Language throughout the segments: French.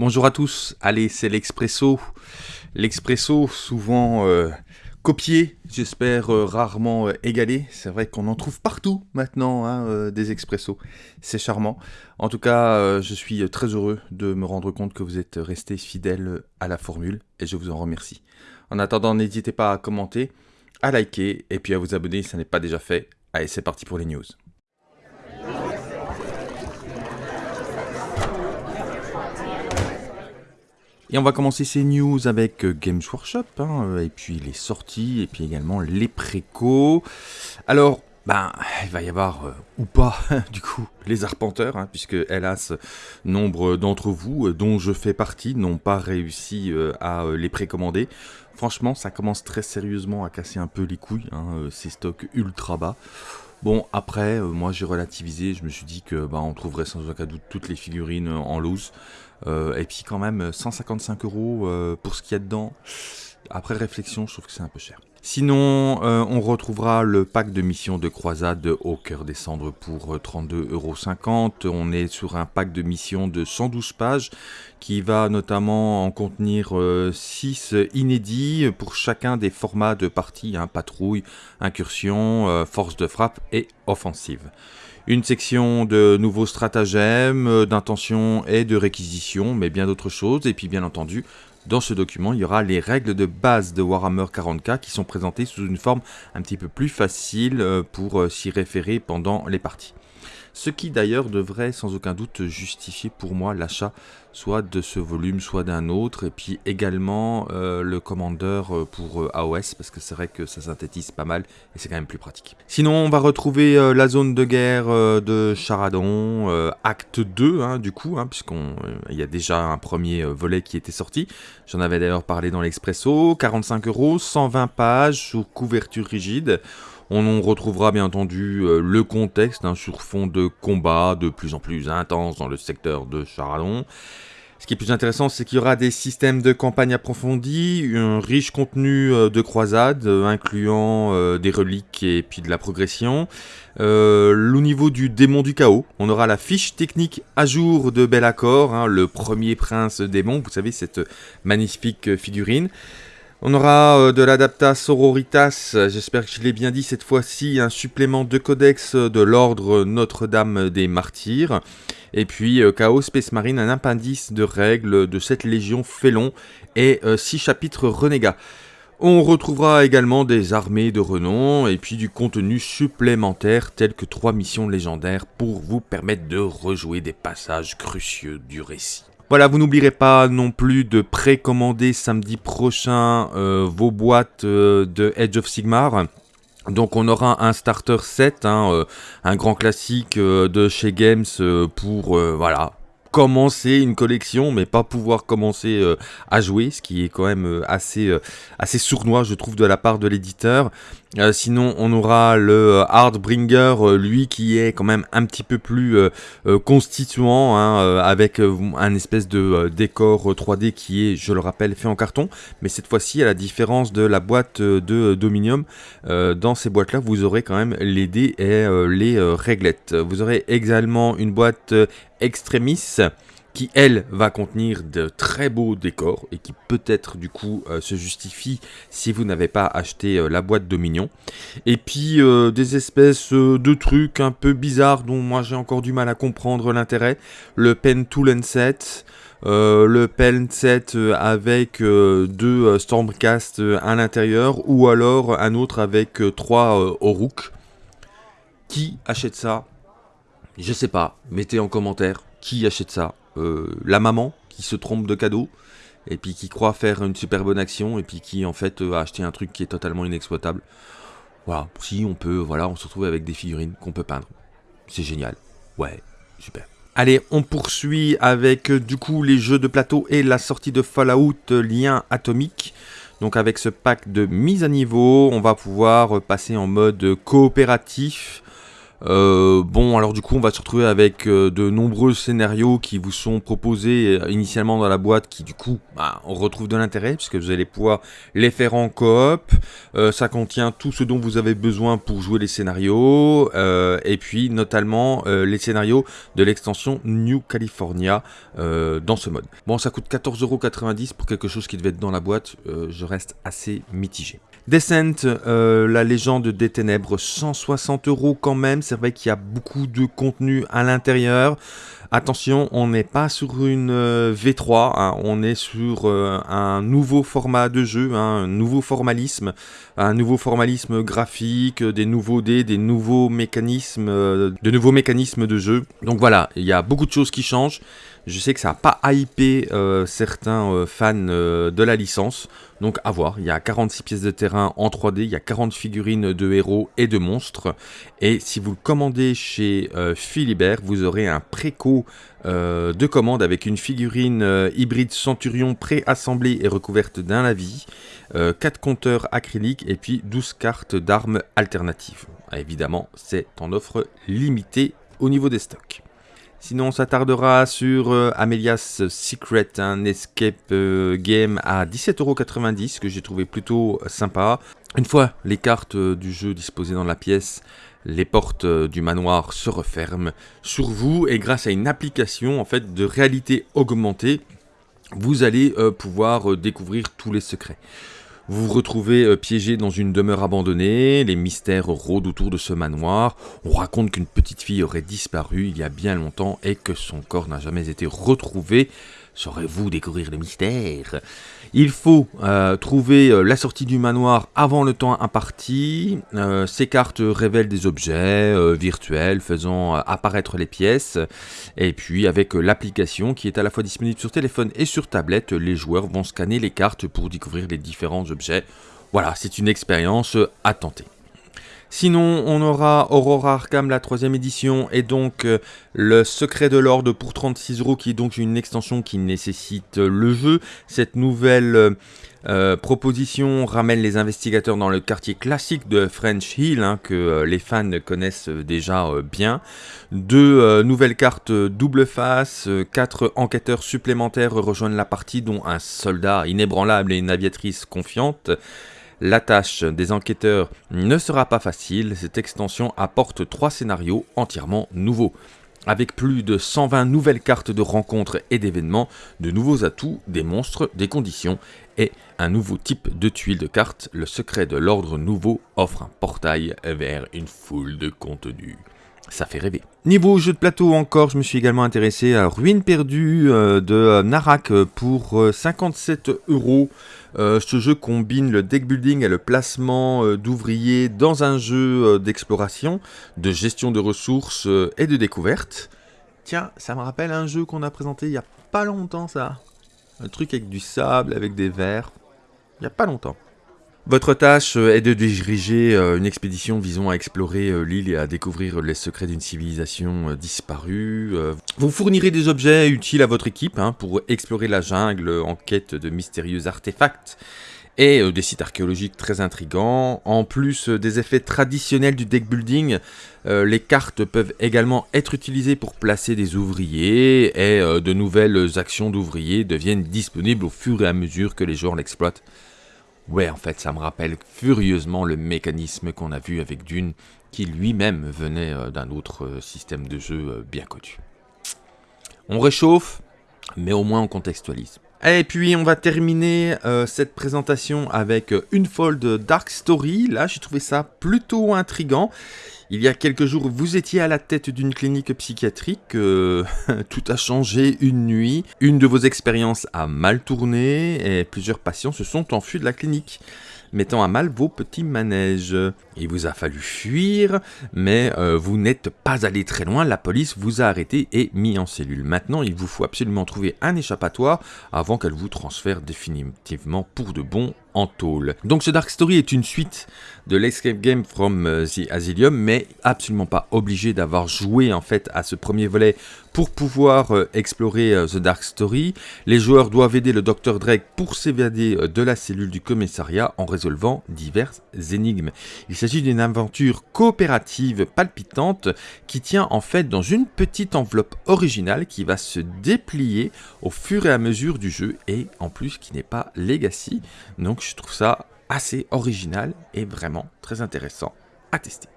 Bonjour à tous, allez c'est l'Expresso. L'Expresso souvent euh, copié, j'espère euh, rarement euh, égalé. C'est vrai qu'on en trouve partout maintenant hein, des Expressos, c'est charmant. En tout cas je suis très heureux de me rendre compte que vous êtes restés fidèles à la formule et je vous en remercie. En attendant n'hésitez pas à commenter, à liker et puis à vous abonner si ce n'est pas déjà fait. Allez c'est parti pour les news. Et on va commencer ces news avec euh, Games Workshop, hein, euh, et puis les sorties, et puis également les précos. Alors, ben, il va y avoir, euh, ou pas, du coup, les arpenteurs, hein, puisque hélas, nombre d'entre vous, dont je fais partie, n'ont pas réussi à les précommander. Franchement, ça commence très sérieusement à casser un peu les couilles, hein, ces stocks ultra bas. Bon, après, moi j'ai relativisé, je me suis dit que bah, on trouverait sans aucun doute toutes les figurines en loose. Euh, et puis quand même 155 euros euh, pour ce qu'il y a dedans. Après réflexion, je trouve que c'est un peu cher. Sinon, euh, on retrouvera le pack de missions de croisade au cœur des cendres pour 32,50€. On est sur un pack de missions de 112 pages qui va notamment en contenir 6 inédits pour chacun des formats de partie, hein, patrouille, incursion, force de frappe et offensive une section de nouveaux stratagèmes, euh, d'intention et de réquisition, mais bien d'autres choses. Et puis bien entendu, dans ce document, il y aura les règles de base de Warhammer 40k qui sont présentées sous une forme un petit peu plus facile euh, pour euh, s'y référer pendant les parties. Ce qui d'ailleurs devrait sans aucun doute justifier pour moi l'achat soit de ce volume, soit d'un autre, et puis également euh, le commandeur euh, pour euh, AOS, parce que c'est vrai que ça synthétise pas mal, et c'est quand même plus pratique. Sinon, on va retrouver la zone de guerre de Charadon, acte 2, hein, du coup, hein, puisqu'il y a déjà un premier volet qui était sorti. J'en avais d'ailleurs parlé dans l'Expresso, 45 euros, 120 pages, sous couverture rigide. On retrouvera bien entendu le contexte hein, sur fond de combat de plus en plus intense dans le secteur de Charadon. Ce qui est plus intéressant, c'est qu'il y aura des systèmes de campagne approfondis, un riche contenu euh, de croisade, euh, incluant euh, des reliques et puis de la progression. au niveau du démon du chaos, on aura la fiche technique à jour de Bellacor, hein, le premier prince démon, vous savez, cette magnifique figurine. On aura de l'Adapta Sororitas, j'espère que je l'ai bien dit cette fois-ci, un supplément de codex de l'ordre Notre-Dame des Martyrs. Et puis euh, Chaos Space Marine, un appendice de règles de cette légion félon et 6 euh, chapitres renégats. On retrouvera également des armées de renom et puis du contenu supplémentaire tel que 3 missions légendaires pour vous permettre de rejouer des passages crucieux du récit. Voilà, vous n'oublierez pas non plus de précommander samedi prochain euh, vos boîtes de Edge of Sigmar. Donc on aura un starter set, hein, euh, un grand classique euh, de chez Games euh, pour voilà commencer une collection, mais pas pouvoir commencer euh, à jouer, ce qui est quand même euh, euh, assez sournois, je trouve, de la part de l'éditeur. Sinon, on aura le Hardbringer, lui, qui est quand même un petit peu plus constituant, hein, avec un espèce de décor 3D qui est, je le rappelle, fait en carton. Mais cette fois-ci, à la différence de la boîte de Dominium, dans ces boîtes-là, vous aurez quand même les dés et les réglettes. Vous aurez également une boîte Extremis qui elle va contenir de très beaux décors et qui peut-être du coup euh, se justifie si vous n'avez pas acheté euh, la boîte Dominion. Et puis euh, des espèces de trucs un peu bizarres dont moi j'ai encore du mal à comprendre l'intérêt. Le Pen Tool Set, le Pen Set avec deux Stormcast à l'intérieur ou alors un autre avec trois Oruk. Qui achète ça? Je sais pas, mettez en commentaire qui achète ça La maman qui se trompe de cadeau et puis qui croit faire une super bonne action et puis qui en fait euh, a acheté un truc qui est totalement inexploitable. Voilà, si on peut, voilà, on se retrouve avec des figurines qu'on peut peindre. C'est génial. Ouais, super. Allez, on poursuit avec euh, du coup les jeux de plateau et la sortie de Fallout Lien Atomique. Donc avec ce pack de mise à niveau, on va pouvoir passer en mode coopératif Euh, bon, alors du coup, on va se retrouver avec euh, de nombreux scénarios qui vous sont proposés euh, initialement dans la boîte, qui du coup, bah, on retrouve de l'intérêt, puisque vous allez pouvoir les faire en coop. ça contient tout ce dont vous avez besoin pour jouer les scénarios, et puis notamment les scénarios de l'extension New California dans ce mode. Bon, ça coûte 14,90€ pour quelque chose qui devait être dans la boîte, je reste assez mitigé. Descent, la légende des ténèbres, 160 euros quand même. C'est qu'il y a beaucoup de contenu à l'intérieur. Attention, on n'est pas sur une euh, V3, hein. on est sur euh, un nouveau format de jeu, hein, un nouveau formalisme, un nouveau formalisme graphique, des nouveaux dés, des nouveaux mécanismes, de nouveaux mécanismes de jeu. Donc voilà, il y a beaucoup de choses qui changent. Je sais que ça n'a pas hypé certains fans de la licence. Donc à voir, il y a 46 pièces de terrain en 3D, il y a 40 figurines de héros et de monstres. Et si vous le commandez chez euh, Philibert, vous aurez un préco euh, de commande avec une figurine euh, hybride Centurion préassemblée et recouverte d'un lavis, 4 compteurs acryliques et puis 12 cartes d'armes alternatives. Évidemment, c'est en offre limitée au niveau des stocks. Sinon, on s'attardera sur euh, Amelia's Secret, un escape euh, game à 17,90€ que j'ai trouvé plutôt sympa. Une fois les cartes euh, du jeu disposées dans la pièce, les portes du manoir se referment sur vous et grâce à une application en fait de réalité augmentée, vous allez pouvoir découvrir tous les secrets. Vous vous retrouvez euh, piégé dans une demeure abandonnée, les mystères rôdent autour de ce manoir, on raconte qu'une petite fille aurait disparu il y a bien longtemps et que son corps n'a jamais été retrouvé. Saurez-vous découvrir le mystère Il faut euh, trouver euh, la sortie du manoir avant le temps imparti. Euh, ces cartes révèlent des objets virtuels faisant apparaître les pièces. Et puis avec l'application qui est à la fois disponible sur téléphone et sur tablette, les joueurs vont scanner les cartes pour découvrir les différents objets. Voilà, c'est une expérience à tenter. Sinon, on aura Aurora Arkham, la troisième édition, et donc euh, le Secret de l'Ordre pour 36 euros, qui est donc une extension qui nécessite euh, le jeu. Cette nouvelle euh, proposition ramène les investigateurs dans le quartier classique de French Hill, hein, que les fans connaissent déjà bien. Deux nouvelles cartes double face, quatre enquêteurs supplémentaires rejoignent la partie, dont un soldat inébranlable et une aviatrice confiante. La tâche des enquêteurs ne sera pas facile, cette extension apporte trois scénarios entièrement nouveaux. Avec plus de 120 nouvelles cartes de rencontres et d'événements, de nouveaux atouts, des monstres, des conditions et un nouveau type de tuiles de cartes, le secret de l'ordre nouveau offre un portail vers une foule de contenus ça fait rêver. Niveau jeu de plateau encore, je me suis également intéressé à Ruine perdue euh, de euh, Narak pour 57 euh, ce jeu combine le deck building et le placement d'ouvriers dans un jeu d'exploration, de gestion de ressources et de découverte. Tiens, ça me rappelle un jeu qu'on a présenté il y a pas longtemps ça. Un truc avec du sable, avec des verres. Il y a pas longtemps. Votre tâche euh, est de diriger euh, une expédition visant à explorer euh, l'île et à découvrir les secrets d'une civilisation disparue. Vous fournirez des objets utiles à votre équipe hein, pour explorer la jungle en quête de mystérieux artefacts et des sites archéologiques très intrigants. En plus des effets traditionnels du deck building, les cartes peuvent également être utilisées pour placer des ouvriers et de nouvelles actions d'ouvriers deviennent disponibles au fur et à mesure que les joueurs l'exploitent. Ouais, en fait, ça me rappelle furieusement le mécanisme qu'on a vu avec Dune, qui lui-même venait euh, d'un autre euh, système de jeu euh, bien connu. On réchauffe, mais au moins on contextualise. Et puis on va terminer cette présentation avec une fold Dark Story. Là, j'ai trouvé ça plutôt intrigant. Il y a quelques jours, vous étiez à la tête d'une clinique psychiatrique, euh, tout a changé une nuit, une de vos expériences a mal tourné et plusieurs patients se sont enfuis de la clinique mettant à mal vos petits manèges. Il vous a fallu fuir, mais euh, vous n'êtes pas allé très loin, la police vous a arrêté et mis en cellule. Maintenant, il vous faut absolument trouver un échappatoire avant qu'elle vous transfère définitivement pour de bon Donc ce Dark Story est une suite de l'escape game from euh, the Asylum, mais absolument pas obligé d'avoir joué en fait à ce premier volet pour pouvoir euh, explorer euh, The Dark Story. Les joueurs doivent aider le Dr Drake pour s'évader de la cellule du commissariat en résolvant diverses énigmes. Il s'agit d'une aventure coopérative palpitante qui tient en fait dans une petite enveloppe originale qui va se déplier au fur et à mesure du jeu et en plus qui n'est pas Legacy. Donc je trouve ça assez original et vraiment très intéressant à tester.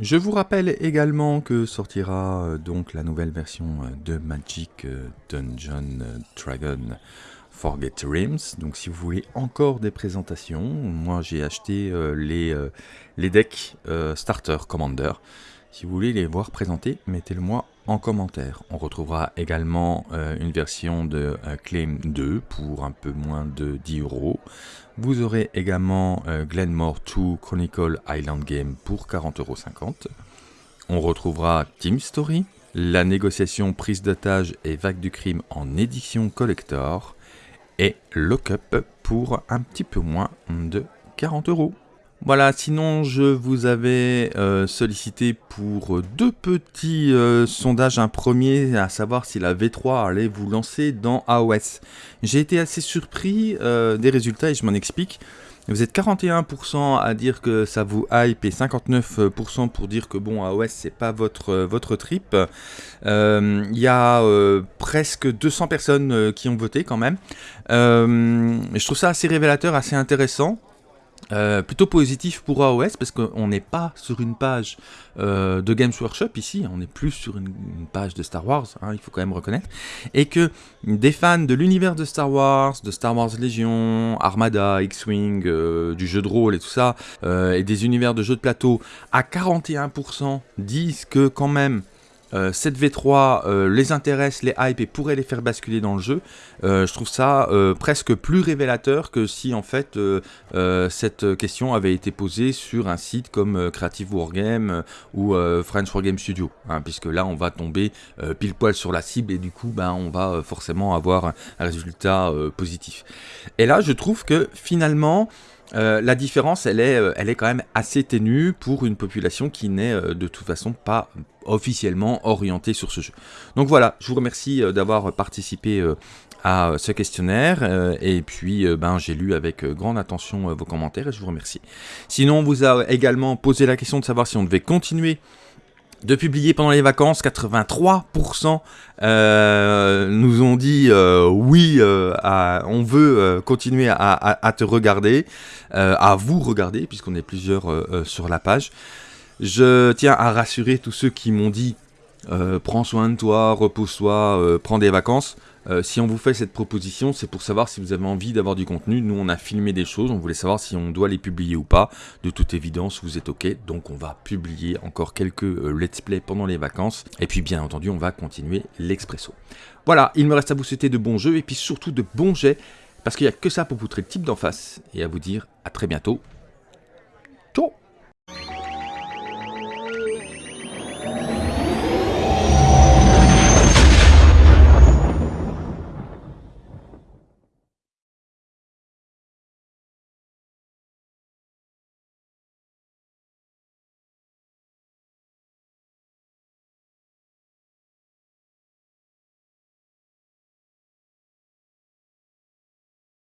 Je vous rappelle également que sortira euh, donc la nouvelle version euh, de Magic euh, Dungeon Dragon Forget Realms. Donc si vous voulez encore des présentations, moi j'ai acheté les, les decks Starter Commander. Si vous voulez les voir présentés, mettez-le moi en commentaire. On retrouvera également une version de Claim 2 pour un peu moins de 10 euros. Vous aurez également euh, Glenmore 2 Chronicle Island Game pour 40,50€. On retrouvera Team Story, la négociation prise d'otage et vague du crime en édition collector et Lockup pour un petit peu moins de 40 euros. Voilà, sinon je vous avais euh, sollicité pour deux petits euh, sondages. Un premier, à savoir si la V3 allait vous lancer dans AOS. J'ai été assez surpris euh, des résultats et je m'en explique. Vous êtes 41% à dire que ça vous hype et 59% pour dire que bon AOS c'est pas votre, votre trip. Il y a presque 200 personnes qui ont voté quand même. je trouve ça assez révélateur, assez intéressant. Euh, plutôt positif pour AOS parce qu'on n'est pas sur une page euh, de Games Workshop ici, on est plus sur une, page de Star Wars, hein, il faut quand même reconnaître, et que des fans de l'univers de Star Wars, de Star Wars Legion, Armada, X-Wing, euh, du jeu de rôle et tout ça, et des univers de jeux de plateau, à 41% disent que quand même euh, cette V3 euh, les intéresse, les hype et pourrait les faire basculer dans le jeu, euh, je trouve ça presque plus révélateur que si en fait cette question avait été posée sur un site comme Creative Wargame ou French Wargame Studio, hein, puisque là on va tomber pile poil sur la cible et du coup ben, on va forcément avoir un résultat positif. Et là je trouve que finalement la différence, elle est, elle est quand même assez ténue pour une population qui n'est de toute façon pas officiellement orienté sur ce jeu. Donc voilà, je vous remercie euh, d'avoir participé euh, à ce questionnaire et puis euh, ben, j'ai lu avec grande attention vos commentaires et je vous remercie. Sinon on vous a également posé la question de savoir si on devait continuer de publier pendant les vacances, 83% nous ont dit oui, on veut continuer à, te regarder, à vous regarder, puisqu'on est plusieurs sur la page. Je tiens à rassurer tous ceux qui m'ont dit euh, prends soin de toi, repose-toi, euh, prends des vacances. Euh, si on vous fait cette proposition, c'est pour savoir si vous avez envie d'avoir du contenu. Nous, on a filmé des choses, on voulait savoir si on doit les publier ou pas. De toute évidence, vous êtes OK, donc on va publier encore quelques let's play pendant les vacances. Et puis, bien entendu, on va continuer l'expresso. Voilà, il me reste à vous souhaiter de bons jeux et puis surtout de bons jets, parce qu'il n'y a que ça pour poutrer le type d'en face. Et à vous dire à très bientôt